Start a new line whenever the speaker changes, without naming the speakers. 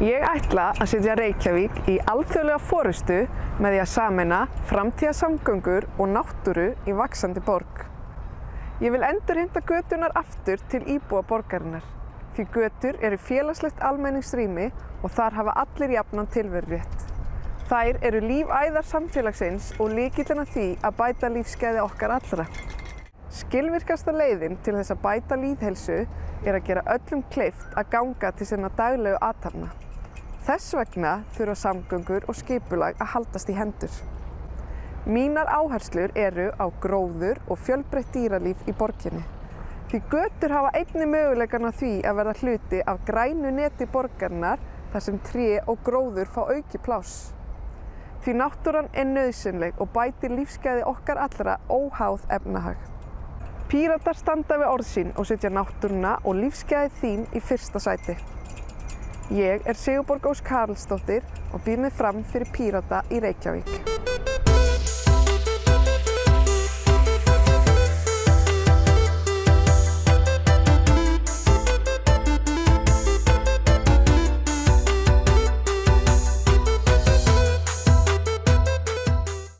Ég ætla að setja Reykjavík í alþjóðlega fórustu með því að samena framtíðasamgöngur og náttúru í vaksandi borg. Ég vil endur hinda götunar aftur til íbúa borgarinnar því götur eru félagslegt almenningsrými og þar hafa allir jafnan tilverurétt. Þær eru lífæðar samfélagsins og líkillina því að bæta lífskeiði okkar allra. Skilvirkasta leiðin til þess að bæta líðhelsu er að gera öllum kleift að ganga til sinna daglegu aðtafna. Þess vegna þurfa samgöngur og skipulag að haldast í hendur. Mínar áherslur eru á gróður og fjölbreytt dýralíf í borginni. Því götur hafa einni möguleikan á því að verða hluti af grænu neti borgarinnar þar sem tré og gróður fá auki pláss. Því náttúran er nöðsynleg og bætir lífsgæði okkar allra óháð efnahag. Píratar standa við orð sín og setja náttúruna og lífsgæði þín í fyrsta sæti. Ég er Sigurborg Ós Karlsdóttir og býð mig fram fyrir Pírata í Reykjavík.